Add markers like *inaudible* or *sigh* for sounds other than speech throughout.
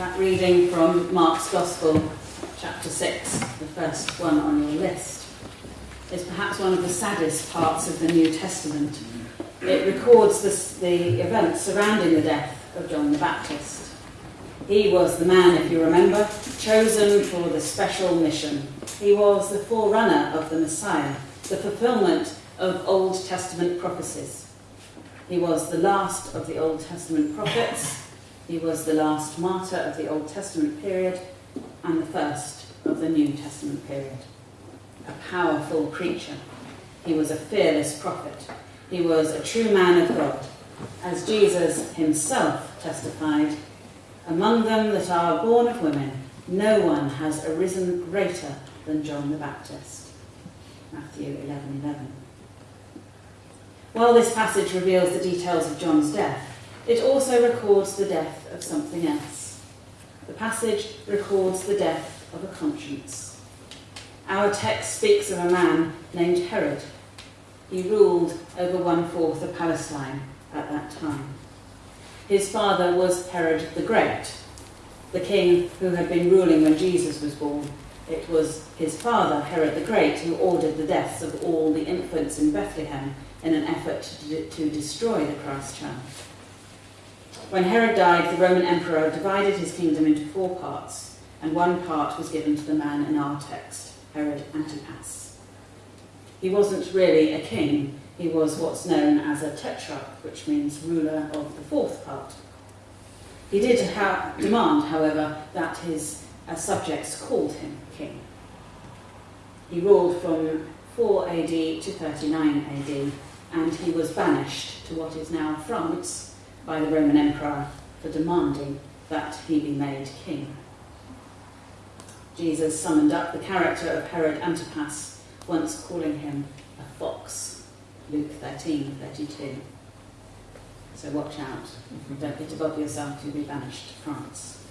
That reading from Mark's Gospel, chapter 6, the first one on your list, is perhaps one of the saddest parts of the New Testament. It records the, the events surrounding the death of John the Baptist. He was the man, if you remember, chosen for the special mission. He was the forerunner of the Messiah, the fulfillment of Old Testament prophecies. He was the last of the Old Testament prophets. He was the last martyr of the Old Testament period and the first of the New Testament period. A powerful preacher. He was a fearless prophet. He was a true man of God. As Jesus himself testified, among them that are born of women, no one has arisen greater than John the Baptist. Matthew 11 11. While this passage reveals the details of John's death, it also records the death of something else. The passage records the death of a conscience. Our text speaks of a man named Herod. He ruled over one fourth of Palestine at that time. His father was Herod the Great, the king who had been ruling when Jesus was born. It was his father, Herod the Great, who ordered the deaths of all the infants in Bethlehem in an effort to, to destroy the Christ child. When Herod died, the Roman emperor divided his kingdom into four parts, and one part was given to the man in our text, Herod Antipas. He wasn't really a king, he was what's known as a tetrarch, which means ruler of the fourth part. He did ha- demand, however, that his uh, subjects called him king. He ruled from 4 AD to 39 AD, and he was banished to what is now France by the Roman Emperor for demanding that he be made king. Jesus summoned up the character of Herod Antipas, once calling him a fox. Luke 13 32. So watch out. Don't get above yourself, you'll be banished to France. *laughs*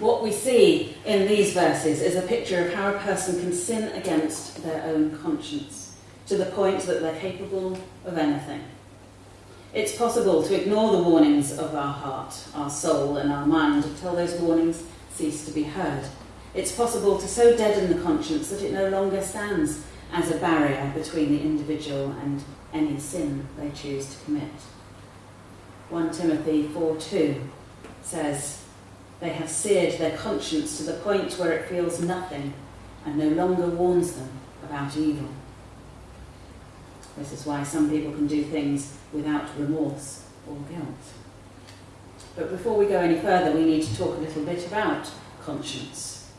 what we see in these verses is a picture of how a person can sin against their own conscience to the point that they're capable of anything. It's possible to ignore the warnings of our heart, our soul, and our mind until those warnings cease to be heard. It's possible to so deaden the conscience that it no longer stands as a barrier between the individual and any sin they choose to commit. 1 Timothy 4:2 says, They have seared their conscience to the point where it feels nothing and no longer warns them about evil. This is why some people can do things without remorse or guilt. But before we go any further, we need to talk a little bit about conscience.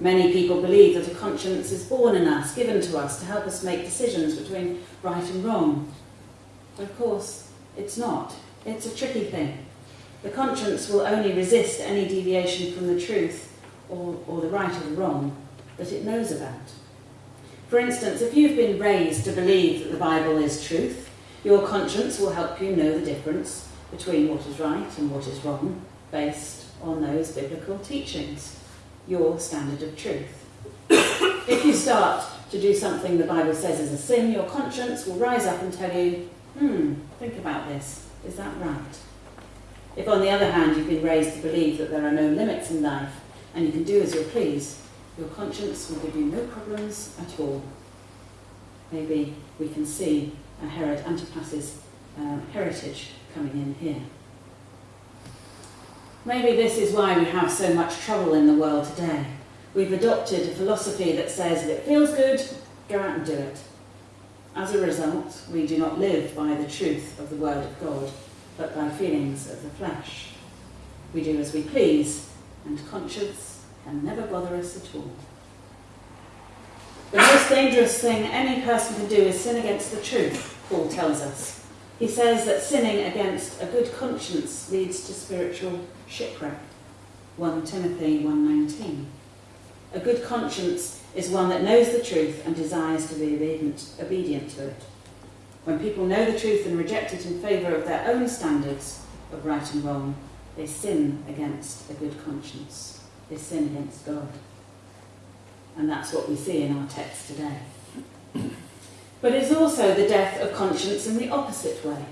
Many people believe that a conscience is born in us, given to us to help us make decisions between right and wrong. Of course, it's not. It's a tricky thing. The conscience will only resist any deviation from the truth or, or the right or the wrong that it knows about. For instance, if you've been raised to believe that the Bible is truth, your conscience will help you know the difference between what is right and what is wrong based on those biblical teachings, your standard of truth. if you start to do something the Bible says is a sin, your conscience will rise up and tell you, hmm, think about this. Is that right? If, on the other hand, you've been raised to believe that there are no limits in life and you can do as you please, your conscience will give you no problems at all. Maybe we can see a Herod Antipas's uh, heritage coming in here. Maybe this is why we have so much trouble in the world today. We've adopted a philosophy that says if it feels good, go out and do it. As a result, we do not live by the truth of the Word of God, but by feelings of the flesh. We do as we please, and conscience can never bother us at all. The most dangerous thing any person can do is sin against the truth, Paul tells us. He says that sinning against a good conscience leads to spiritual shipwreck. 1 Timothy 1:19. A good conscience is one that knows the truth and desires to be obedient, obedient to it. When people know the truth and reject it in favour of their own standards of right and wrong, they sin against a good conscience. They sin against God. And that's what we see in our text today. *clears throat* But it's also the death of conscience in the opposite way.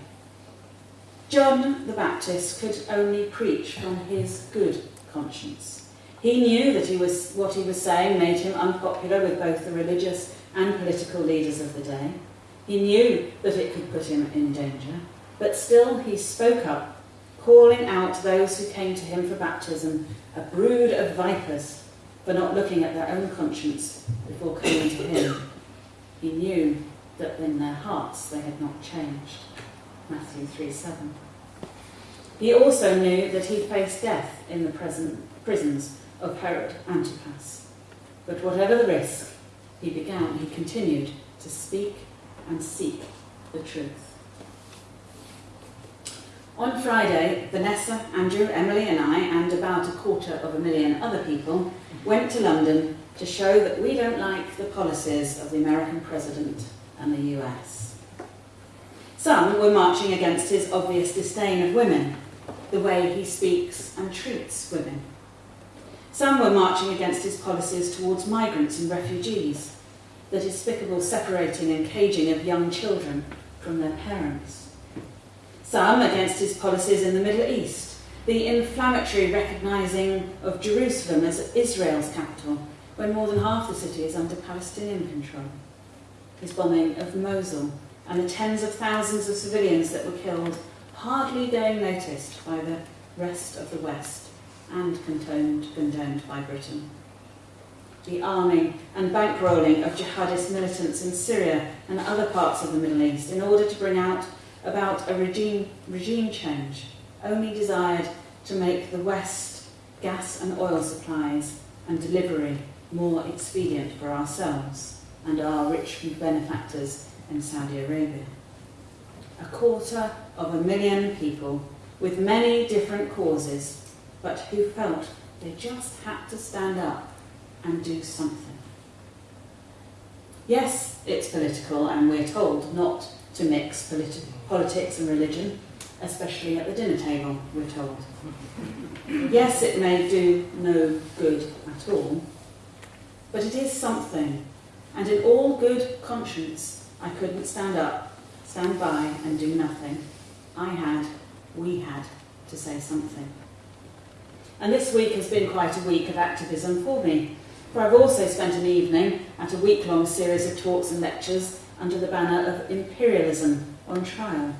John the Baptist could only preach from his good conscience. He knew that he was, what he was saying made him unpopular with both the religious and political leaders of the day. He knew that it could put him in danger, but still he spoke up, calling out those who came to him for baptism a brood of vipers for not looking at their own conscience before coming to him. He knew that in their hearts they had not changed. Matthew 3 7. He also knew that he faced death in the prisons of Herod Antipas. But whatever the risk, he began, he continued to speak and seek the truth. On Friday, Vanessa, Andrew, Emily, and I, and about a quarter of a million other people, went to London to show that we don't like the policies of the American president and the US. Some were marching against his obvious disdain of women, the way he speaks and treats women. Some were marching against his policies towards migrants and refugees, the despicable separating and caging of young children from their parents. Some against his policies in the Middle East, the inflammatory recognising of Jerusalem as Israel's capital, when more than half the city is under Palestinian control. His bombing of Mosul and the tens of thousands of civilians that were killed, hardly going noticed by the rest of the West and condoned, condoned by Britain. The arming and bankrolling of jihadist militants in Syria and other parts of the Middle East in order to bring out about a regime, regime change only desired to make the West gas and oil supplies and delivery more expedient for ourselves and our rich benefactors in Saudi Arabia. A quarter of a million people with many different causes but who felt they just had to stand up and do something. Yes, it's political, and we're told not to mix politi- politics and religion, especially at the dinner table, we're told. yes, it may do no good at all, but it is something, and in all good conscience, I couldn't stand up, stand by, and do nothing. I had, we had, to say something. And this week has been quite a week of activism for me, for I've also spent an evening at a week long series of talks and lectures under the banner of imperialism on trial.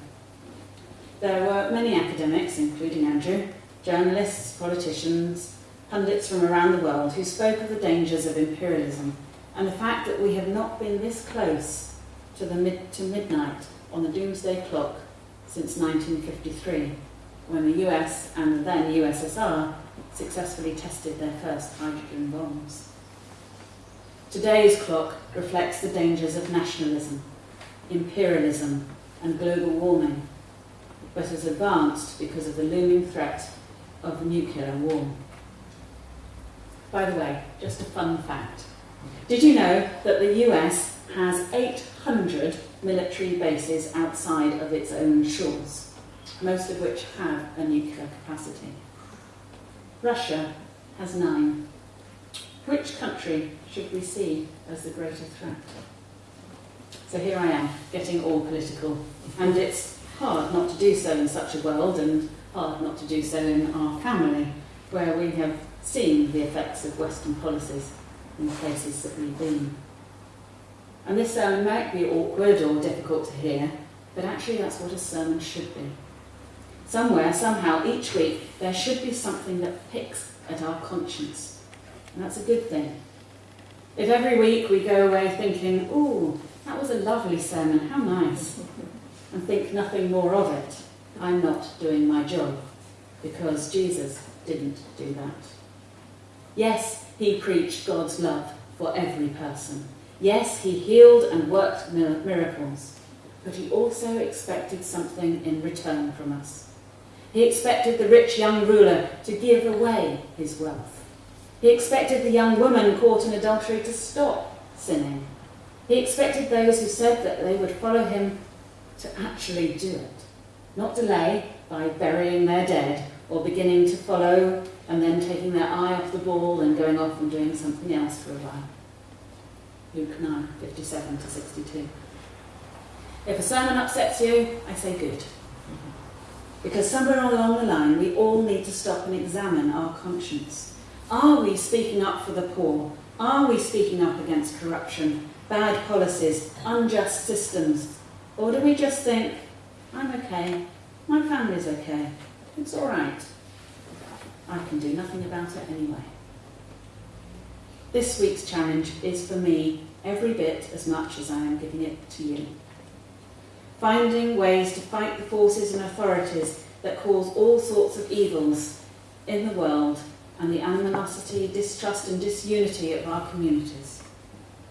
There were many academics, including Andrew, journalists, politicians, pundits from around the world who spoke of the dangers of imperialism and the fact that we have not been this close to, the mid- to midnight on the doomsday clock since 1953, when the US and the then USSR successfully tested their first hydrogen bombs. Today's clock reflects the dangers of nationalism, imperialism, and global warming, but has advanced because of the looming threat of nuclear war. By the way, just a fun fact. Did you know that the US has 800 military bases outside of its own shores, most of which have a nuclear capacity? Russia has nine. Which country should we see as the greater threat? So here I am, getting all political. And it's hard not to do so in such a world and hard not to do so in our family, where we have seen the effects of Western policies in the places that we've been. And this sermon might be awkward or difficult to hear, but actually that's what a sermon should be. Somewhere, somehow, each week, there should be something that picks at our conscience. And that's a good thing. If every week we go away thinking, ooh, that was a lovely sermon, how nice, and think nothing more of it, I'm not doing my job, because Jesus didn't do that. Yes, he preached God's love for every person. Yes, he healed and worked miracles, but he also expected something in return from us. He expected the rich young ruler to give away his wealth. He expected the young woman caught in adultery to stop sinning. He expected those who said that they would follow him to actually do it, not delay by burying their dead or beginning to follow and then taking their eye off the ball and going off and doing something else for a while. Luke 9, 57 to 62. If a sermon upsets you, I say good. Because somewhere along the line, we all need to stop and examine our conscience. Are we speaking up for the poor? Are we speaking up against corruption, bad policies, unjust systems? Or do we just think, I'm okay, my family's okay, it's all right, I can do nothing about it anyway? This week's challenge is for me every bit as much as I am giving it to you. Finding ways to fight the forces and authorities that cause all sorts of evils in the world and the animosity, distrust, and disunity of our communities,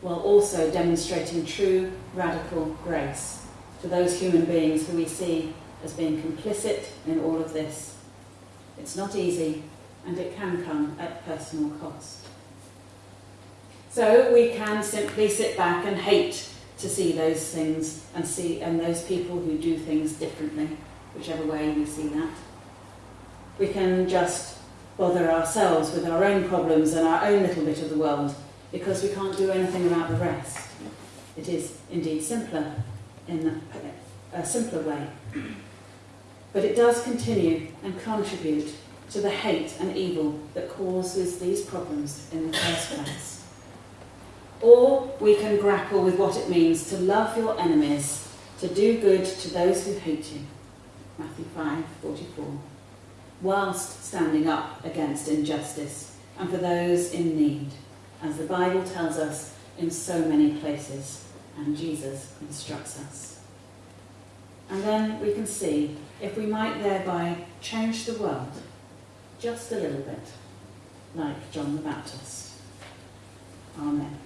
while also demonstrating true radical grace to those human beings who we see as being complicit in all of this. It's not easy, and it can come at personal cost. So we can simply sit back and hate to see those things and see and those people who do things differently, whichever way we see that. We can just bother ourselves with our own problems and our own little bit of the world because we can't do anything about the rest. It is indeed simpler in a simpler way. But it does continue and contribute to the hate and evil that causes these problems in the first place. Or we can grapple with what it means to love your enemies, to do good to those who hate you. Matthew 5 44. Whilst standing up against injustice and for those in need, as the Bible tells us in so many places, and Jesus instructs us. And then we can see if we might thereby change the world just a little bit, like John the Baptist. Amen.